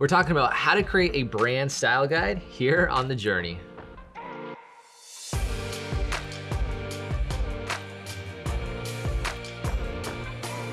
We're talking about how to create a brand style guide here on The Journey.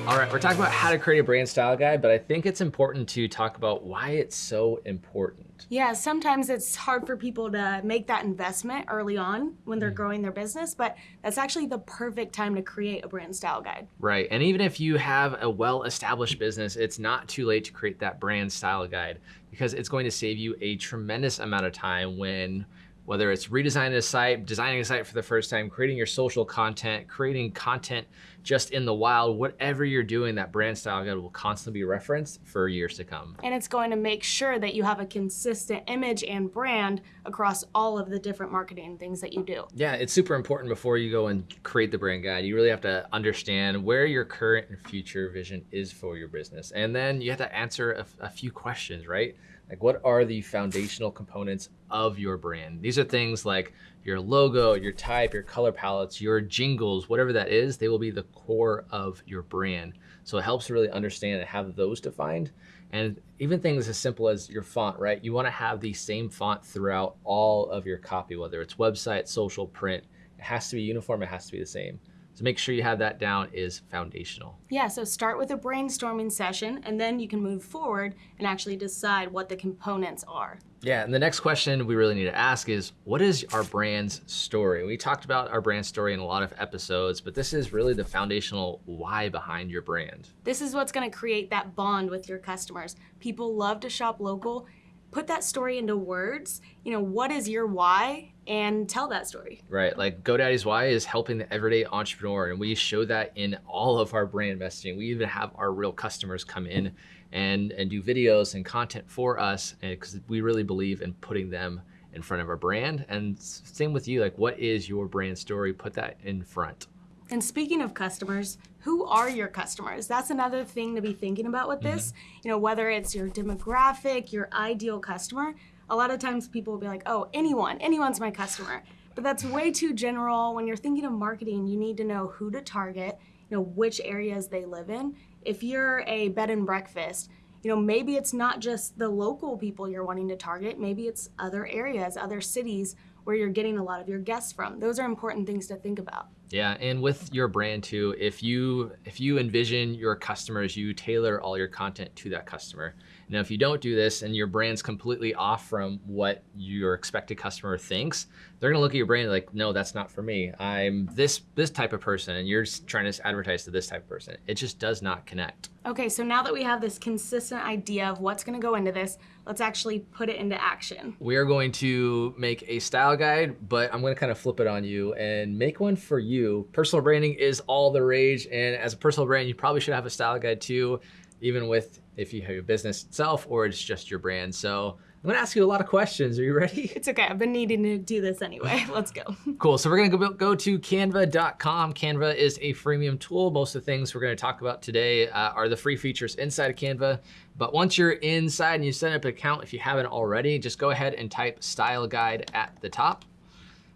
All right, we're talking about how to create a brand style guide, but I think it's important to talk about why it's so important. Yeah, sometimes it's hard for people to make that investment early on when they're Mm. growing their business, but that's actually the perfect time to create a brand style guide. Right, and even if you have a well-established business, it's not too late to create that brand style guide because it's going to save you a tremendous amount of time when whether it's redesigning a site, designing a site for the first time, creating your social content, creating content just in the wild, whatever you're doing, that brand style guide will constantly be referenced for years to come. And it's going to make sure that you have a consistent image and brand across all of the different marketing things that you do. Yeah, it's super important before you go and create the brand guide. You really have to understand where your current and future vision is for your business. And then you have to answer a, a few questions, right? Like what are the foundational components of your brand? These are things like your logo, your type, your color palettes, your jingles, whatever that is, they will be the core of your brand. So it helps to really understand and have those defined. And even things as simple as your font, right? You wanna have the same font throughout all of your copy, whether it's website, social, print. It has to be uniform, it has to be the same. So make sure you have that down is foundational. Yeah, so start with a brainstorming session and then you can move forward and actually decide what the components are. Yeah, and the next question we really need to ask is, what is our brand's story? We talked about our brand story in a lot of episodes, but this is really the foundational why behind your brand. This is what's gonna create that bond with your customers. People love to shop local. Put that story into words. You know, what is your why? And tell that story. Right, like GoDaddy's why is helping the everyday entrepreneur, and we show that in all of our brand messaging. We even have our real customers come in and, and do videos and content for us eh, because we really believe in putting them in front of our brand. And same with you, like what is your brand story? Put that in front. And speaking of customers, who are your customers? That's another thing to be thinking about with this. Mm-hmm. You know, whether it's your demographic, your ideal customer, a lot of times people will be like, oh, anyone, anyone's my customer. But that's way too general. When you're thinking of marketing, you need to know who to target, you know, which areas they live in. If you're a bed and breakfast, you know, maybe it's not just the local people you're wanting to target, maybe it's other areas, other cities where you're getting a lot of your guests from. Those are important things to think about. Yeah, and with your brand too, if you if you envision your customers, you tailor all your content to that customer. Now, if you don't do this and your brand's completely off from what your expected customer thinks, they're gonna look at your brand like, no, that's not for me. I'm this this type of person, and you're trying to advertise to this type of person. It just does not connect. Okay, so now that we have this consistent idea of what's gonna go into this, let's actually put it into action. We are going to make a style guide, but I'm to kind of flip it on you and make one for you. Personal branding is all the rage, and as a personal brand, you probably should have a style guide too, even with if you have your business itself or it's just your brand. So I'm going to ask you a lot of questions. Are you ready? It's okay, I've been needing to do this anyway. Let's go. Cool. So we're going to go, go to canva.com. Canva is a freemium tool. Most of the things we're going to talk about today uh, are the free features inside of Canva. But once you're inside and you set up an account, if you haven't already, just go ahead and type style guide at the top.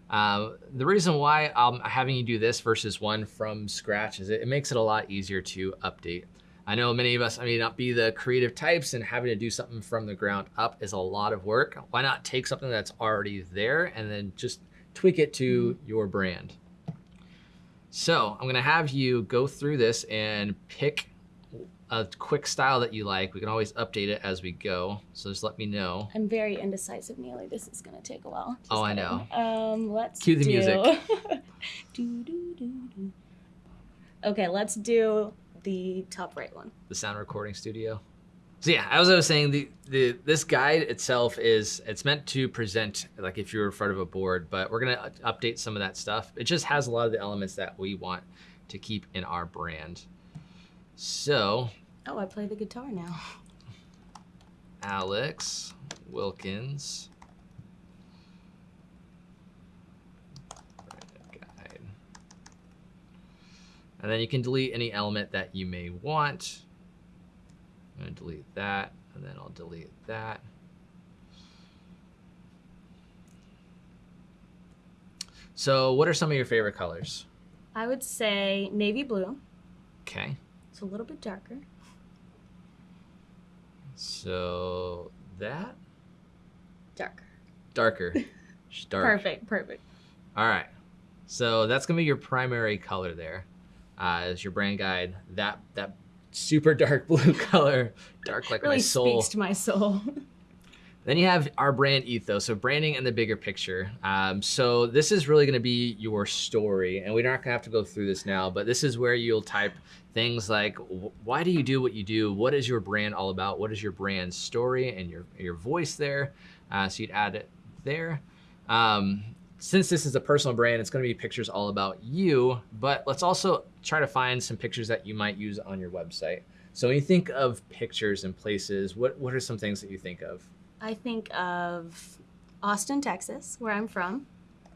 Uh, the reason why I'm having you do this versus one from scratch is it, it makes it a lot easier to update. I know many of us I may not be the creative types and having to do something from the ground up is a lot of work. Why not take something that's already there and then just tweak it to your brand? So I'm gonna have you go through this and pick a quick style that you like. We can always update it as we go. So just let me know. I'm very indecisive, Neely. This is gonna take a while. Just Oh, I know. Um, let's Cue the do... music. do, do, do, do. Okay, let's do the top right one. the sound recording studio. So yeah, as I was saying, the, the this guide itself is it's meant to present like if you're in front of a board, but we're gonna update some of that stuff. It just has a lot of the elements that we want to keep in our brand. So Oh, I play the guitar now. Alex Wilkins. Guide. And then you can delete any element that you may want. I'm gonna delete that, and then I'll delete that. So what are some of your favorite colors? I would say navy blue. Okay, It's a little bit darker. So that Darker. darker. Dark. Perfect. Perfect. All right. So that's gonna be your primary color there, uh, as your brand guide. That that super dark blue color, dark like Really my soul. speaks to my soul. Then you have our brand ethos, so branding and the bigger picture. Um, so this is really going to be your story, and we're not going to have to go through this now, but this is where you'll type things like, why do you do what you do? What is your brand all about? What is your brand story and your your voice there? Uh, so you'd add it there. Um, since this is a personal brand, it's going to be pictures all about you, but let's also try to find some pictures that you might use on your website. So when you think of pictures and places, what what are some things that you think of? I think of Austin, Texas, where I'm from.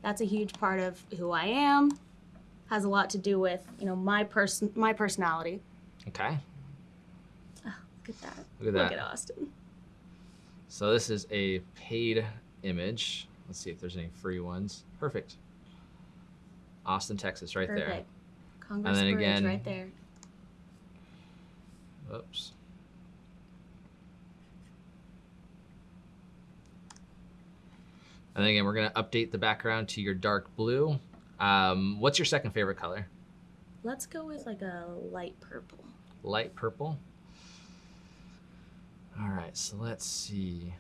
That's a huge part of who I am. Has a lot to do with you know my person, my personality. Okay. Ah, look at that. Look at that. Look at Austin. So this is a paid image. Let's see if there's any free ones. Perfect. Austin, Texas, right there. Perfect. Congress then Bridge again- right there. there. Oops. And then again, we're gonna update the background to your dark blue. Um, what's your second favorite color? Let's go with like a light purple. Light purple. All right, so let's see.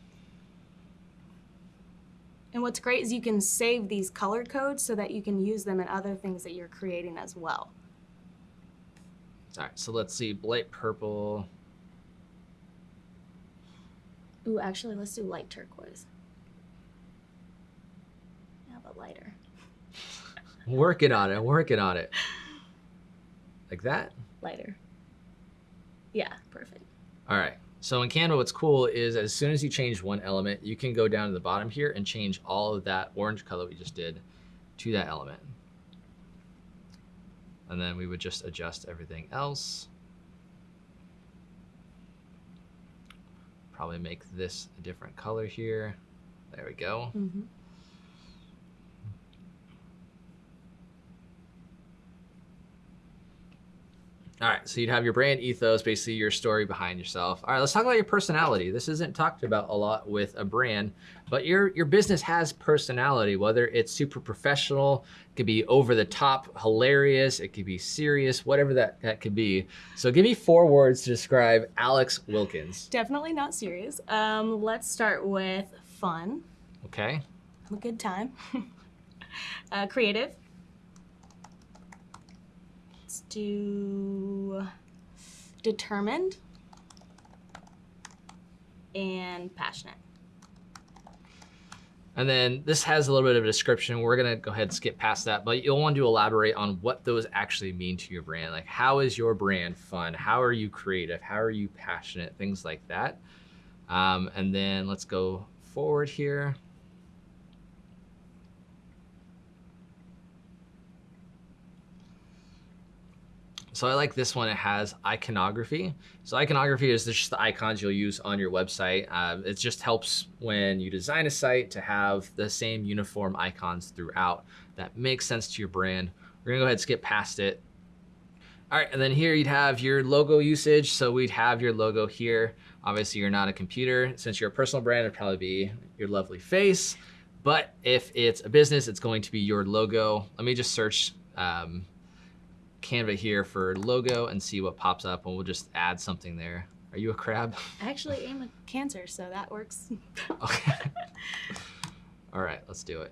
And what's great is you can save these color codes so that you can use them in other things that you're creating as well. All right, so let's see. Light purple. Ooh, actually, let's do light turquoise. Yeah, but lighter. Working on it. Working on it. Like that. Lighter. Yeah, perfect. All right. So in Canva, what's cool is as soon as you change one element, you can go down to the bottom here and change all of that orange color we just did to that element. And then we would just adjust everything else. Probably make this a different color here. There we go. Mm-hmm. All right, so you'd have your brand ethos, basically your story behind yourself. All right, let's talk about your personality. This isn't talked about a lot with a brand, but your your business has personality. Whether it's super professional, it could be over the top, hilarious, it could be serious, whatever that that could be. So give me four words to describe Alex Wilkins. Definitely not serious. Um, let's start with fun. Okay. Have a good time. uh, creative. Do determined and passionate. And then this has a little bit of a description. We're gonna go ahead and skip past that, but you'll want to elaborate on what those actually mean to your brand. Like, how is your brand fun? How are you creative? How are you passionate? Things like that. Um, and then let's go forward here. So I like this one. It has iconography. So iconography is just the icons you'll use on your website. Uh, it just helps when you design a site to have the same uniform icons throughout. That makes sense to your brand. We're gonna go ahead and skip past it. All right, and then here you'd have your logo usage. So we'd have your logo here. Obviously you're not a computer. Since you're a personal brand, it'd probably be your lovely face. But if it's a business, it's going to be your logo. Let me just search um, Canva here for logo and see what pops up and we'll just add something there. Are you a crab? I actually am a cancer, so that works. Okay. All right, let's do it.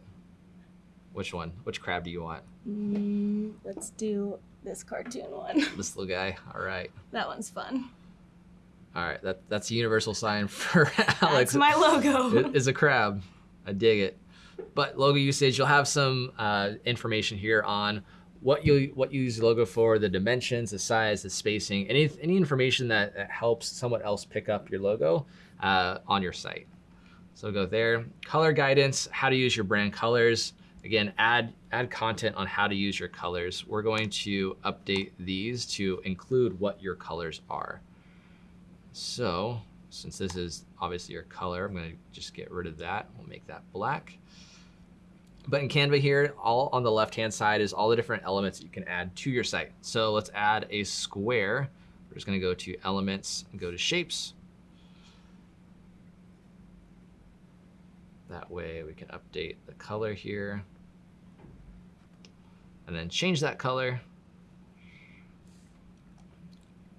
Which one? Which crab do you want? Mm, let's do this cartoon one. This little guy. All right. that one's fun. All right. That that's a universal sign for Alex. That's my logo. It is a crab. I dig it. But logo usage, you'll have some uh, information here on what you what you use the logo for, the dimensions, the size, the spacing, any any information that, that helps someone else pick up your logo uh, on your site. So go there. Color guidance, how to use your brand colors. Again, add add content on how to use your colors. We're going to update these to include what your colors are. So since this is obviously your color, I'm gonna just get rid of that. We'll make that black. But in Canva here, all on the left-hand side is all the different elements that you can add to your site. So let's add a square. We're just gonna go to elements and go to shapes. That way we can update the color here and then change that color.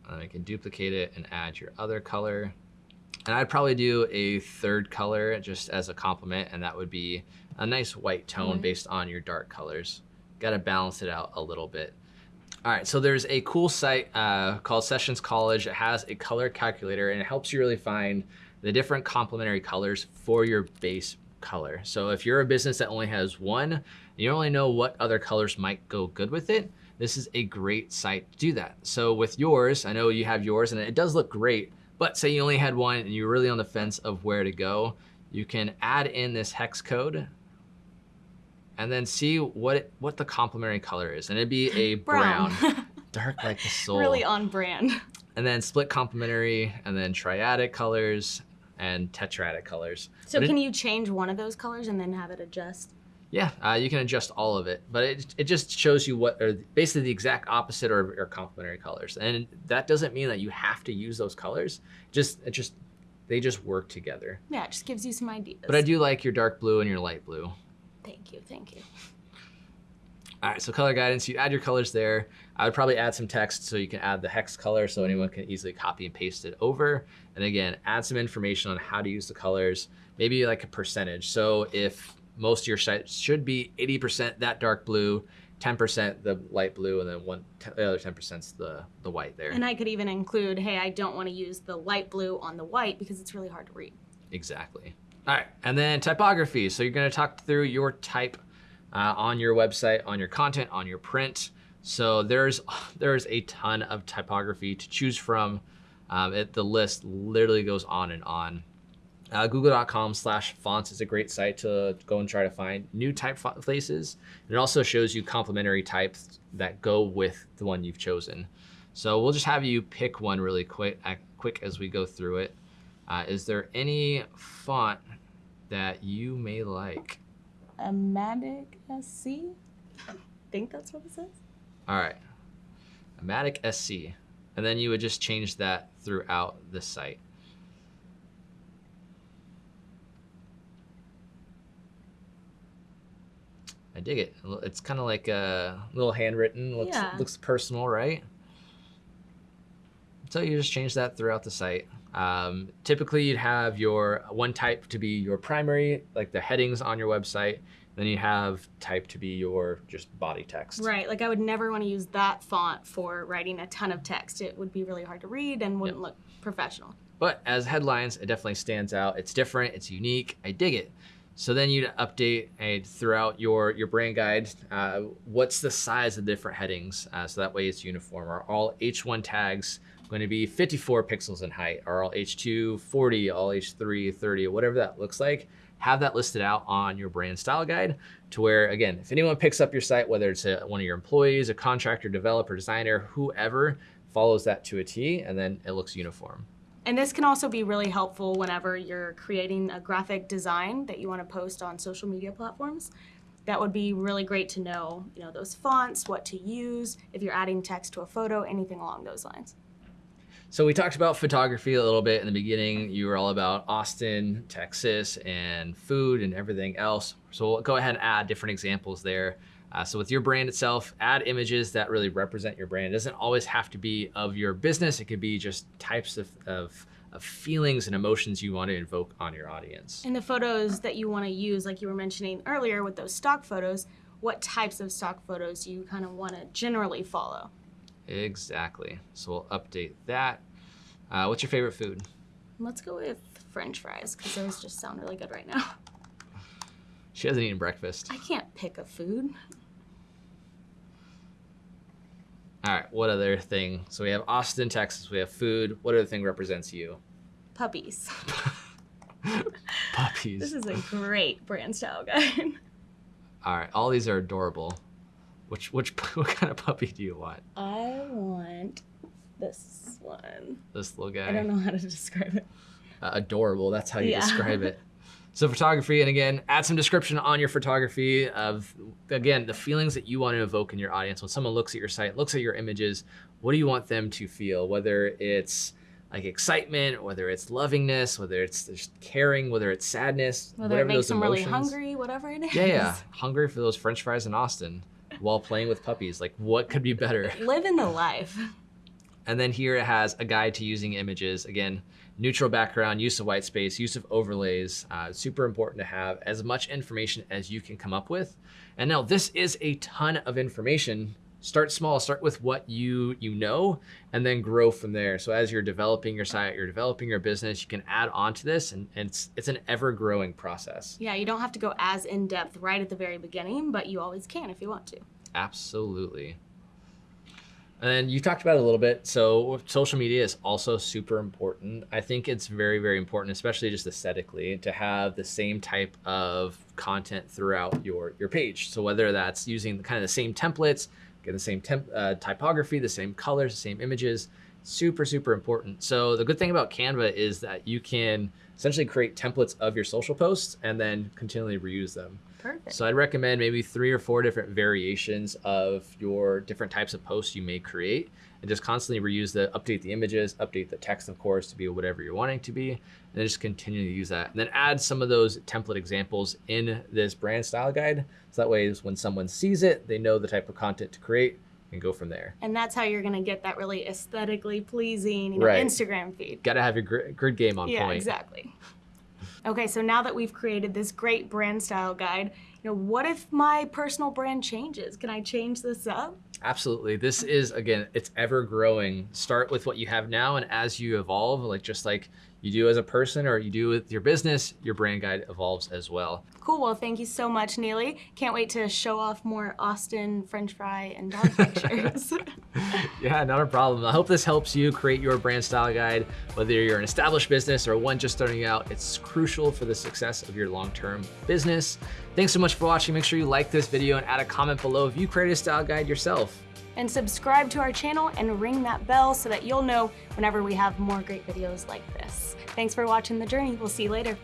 And then can duplicate it and add your other color. And I'd probably do a third color just as a complement, and that would be a nice white tone White. based on your dark colors. Got to balance it out a little bit. All right, so there's a cool site uh, called Sessions College. It has a color calculator, and it helps you really find the different complementary colors for your base color. So if you're a business that only has one, and you really know what other colors might go good with it, this is a great site to do that. So with yours, I know you have yours, and it does look great, but say you only had one and you're really on the fence of where to go, you can add in this hex code and then see what it, what the complementary color is. And it'd be a brown, Brown. dark like the soul. really on brand. And then split complementary, and then triadic colors and tetradic colors. So But it- can you change one of those colors and then have it adjust? Yeah, uh, you can adjust all of it, but it, it just shows you what are basically the exact opposite or, or complementary colors, and that doesn't mean that you have to use those colors. Just it just they just work together. Yeah, it just gives you some ideas. But I do like your dark blue and your light blue. Thank you, thank you. All right, so color guidance, you add your colors there. I would probably add some text so you can add the hex color so anyone can easily copy and paste it over. And again, add some information on how to use the colors, maybe like a percentage. So if most of your site should be 80% that dark blue, 10% the light blue, and then one the other 10% is the, the white there. And I could even include, hey, I don't want to use the light blue on the white because it's really hard to read. Exactly. All right, and then typography. So you're going to talk through your type uh, on your website, on your content, on your print. So there's there's a ton of typography to choose from. Um, it, the list literally goes on and on. Uh, Google.com slash fonts is a great site to go and try to find new typefaces. And it also shows you complementary types that go with the one you've chosen. So we'll just have you pick one really quick, uh, quick as we go through it. Uh, is there any font that you may like? Amatic SC? I think that's what it says. All right, Amatic SC. And then you would just change that throughout the site. I dig it. It's kind of like a little handwritten. Looks, Yeah. looks personal, right? So you just change that throughout the site. Um, typically, you'd have your one type to be your primary, like the headings on your website. Then you have type to be your just body text. Right, like I would never want to use that font for writing a ton of text. It would be really hard to read and wouldn't look professional. But as headlines, it definitely stands out. It's different. It's unique. I dig it. So then you'd update uh, throughout your your brand guide. Uh, what's the size of the different headings? Uh, so that way it's uniform. Are all H1 tags going to be 54 pixels in height? Are all H2 40? All H3 30? Whatever that looks like. Have that listed out on your brand style guide to where, again, if anyone picks up your site, whether it's a, one of your employees, a contractor, developer, designer, whoever, follows that to a T, and then it looks uniform. And this can also be really helpful whenever you're creating a graphic design that you want to post on social media platforms. That would be really great to know, you know, those fonts, what to use, if you're adding text to a photo, anything along those lines. So we talked about photography a little bit in the beginning. You were all about Austin, Texas, and food and everything else. So we'll go ahead and add different examples there. Uh, so with your brand itself, add images that really represent your brand. It doesn't always have to be of your business. It could be just types of, of, of feelings and emotions you want to invoke on your audience. And the photos that you want to use, like you were mentioning earlier with those stock photos, what types of stock photos do you kind of want to generally follow? Exactly. So we'll update that. Uh, what's your favorite food? Let's go with french fries because those just sound really good right now. She hasn't eaten breakfast. I can't pick a food. All right, what other thing? So we have Austin, Texas. We have food. What other thing represents you? Puppies. Puppies. This is a great brand style guide. All right, all these are adorable. Which which what kind of puppy do you want? I want this one. This little guy. I don't know how to describe it. Uh, adorable. That's how you Yeah. describe it. So photography, and again, add some description on your photography of again the feelings that you want to evoke in your audience. When someone looks at your site, looks at your images, what do you want them to feel? Whether it's like excitement, whether it's lovingness, whether it's just caring, whether it's sadness, Whether it makes them really hungry, whatever it is. Yeah, yeah. Hungry for those french fries in Austin while playing with puppies. Like what could be better? Living the life. And then here it has a guide to using images. Again, neutral background, use of white space, use of overlays. Uh, super important to have as much information as you can come up with. And now this is a ton of information. Start small, start with what you you know, and then grow from there. So as you're developing your site, you're developing your business, you can add on to this, and, and it's, it's an ever-growing process. Yeah, you don't have to go as in depth right at the very beginning, but you always can if you want to. Absolutely. And you talked about it a little bit. So social media is also super important. I think it's very, very important, especially just aesthetically, to have the same type of content throughout your your page. So whether that's using the kind of the same templates, get the same temp, uh, typography, the same colors, the same images, super, super important. So the good thing about Canva is that you can essentially create templates of your social posts and then continually reuse them. Perfect. So I'd recommend maybe three or four different variations of your different types of posts you may create and just constantly reuse the update the images, update the text, of course, to be whatever you're wanting to be, and then just continue to use that. And then add some of those template examples in this brand style guide. So that way when someone sees it, they know the type of content to create and go from there. and that's how you're gonna get that really aesthetically pleasing you know, Right. Instagram feed. Got to have your gr- grid game on yeah, point. exactly. Okay, so now that we've created this great brand style guide, you know, what if my personal brand changes? Can I change this up? Absolutely. This is again, it's ever growing. Start with what you have now and as you evolve, like just like you do as a person or you do with your business, your brand guide evolves as well. Cool. Well, thank you so much, Neely. Can't wait to show off more Austin French fry and dog pictures. Yeah, not a problem. I hope this helps you create your brand style guide. Whether you're an established business or one just starting out, it's crucial for the success of your long-term business. Thanks so much for watching. Make sure you like this video and add a comment below if you created a style guide yourself. And subscribe to our channel and ring that bell so that you'll know whenever we have more great videos like this. Thanks for watching The Journey. We'll see you later.